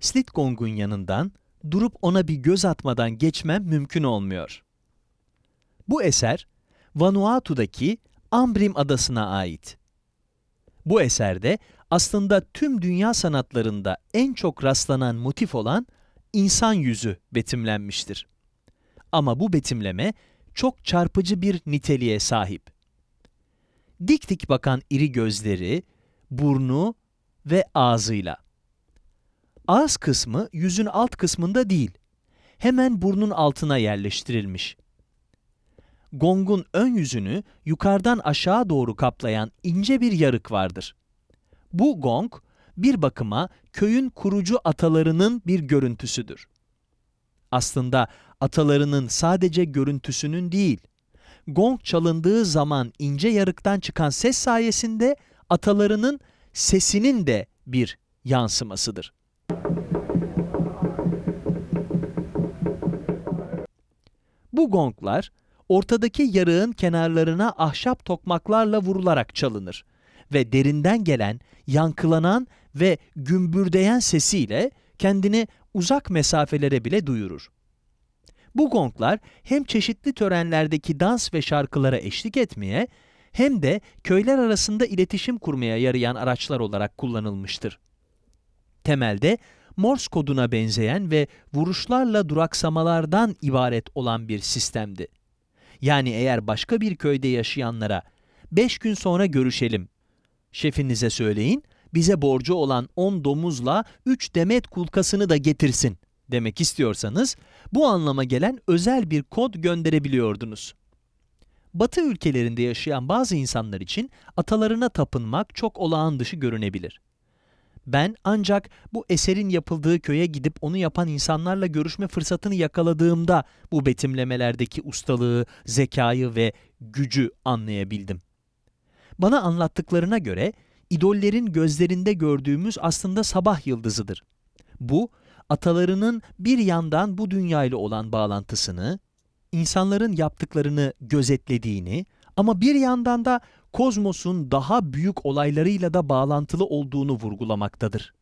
Slitgong'un yanından durup ona bir göz atmadan geçmem mümkün olmuyor. Bu eser Vanuatu'daki Ambrim adasına ait. Bu eserde aslında tüm dünya sanatlarında en çok rastlanan motif olan insan yüzü betimlenmiştir. Ama bu betimleme çok çarpıcı bir niteliğe sahip. Dik dik bakan iri gözleri, burnu ve ağzıyla. Ağız kısmı yüzün alt kısmında değil, hemen burnun altına yerleştirilmiş. Gong'un ön yüzünü yukarıdan aşağı doğru kaplayan ince bir yarık vardır. Bu gong, bir bakıma köyün kurucu atalarının bir görüntüsüdür. Aslında atalarının sadece görüntüsünün değil, gong çalındığı zaman ince yarıktan çıkan ses sayesinde atalarının sesinin de bir yansımasıdır. Bu gonglar ortadaki yarığın kenarlarına ahşap tokmaklarla vurularak çalınır ve derinden gelen, yankılanan ve gümbürdeyen sesiyle kendini uzak mesafelere bile duyurur. Bu gonglar hem çeşitli törenlerdeki dans ve şarkılara eşlik etmeye hem de köyler arasında iletişim kurmaya yarayan araçlar olarak kullanılmıştır. Temelde Morse koduna benzeyen ve vuruşlarla duraksamalardan ibaret olan bir sistemdi. Yani eğer başka bir köyde yaşayanlara 5 gün sonra görüşelim, şefinize söyleyin, bize borcu olan 10 domuzla 3 demet kulkasını da getirsin demek istiyorsanız bu anlama gelen özel bir kod gönderebiliyordunuz. Batı ülkelerinde yaşayan bazı insanlar için atalarına tapınmak çok olağan dışı görünebilir. Ben ancak bu eserin yapıldığı köye gidip onu yapan insanlarla görüşme fırsatını yakaladığımda bu betimlemelerdeki ustalığı, zekayı ve gücü anlayabildim. Bana anlattıklarına göre idollerin gözlerinde gördüğümüz aslında sabah yıldızıdır. Bu, atalarının bir yandan bu dünyayla olan bağlantısını, insanların yaptıklarını gözetlediğini ama bir yandan da kozmosun daha büyük olaylarıyla da bağlantılı olduğunu vurgulamaktadır.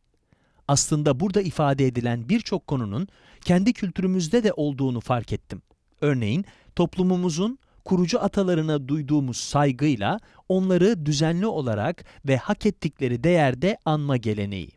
Aslında burada ifade edilen birçok konunun kendi kültürümüzde de olduğunu fark ettim. Örneğin toplumumuzun kurucu atalarına duyduğumuz saygıyla onları düzenli olarak ve hak ettikleri değerde anma geleneği.